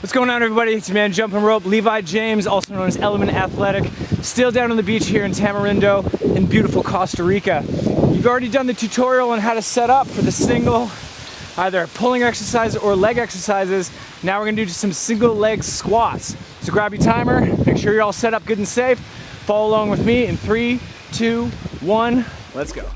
What's going on everybody? It's your man Jumping Rope, Levi James, also known as Element Athletic, still down on the beach here in Tamarindo in beautiful Costa Rica. You've already done the tutorial on how to set up for the single, either pulling exercise or leg exercises. Now we're gonna do some single leg squats. So grab your timer, make sure you're all set up good and safe. Follow along with me in three, two, one, let's go.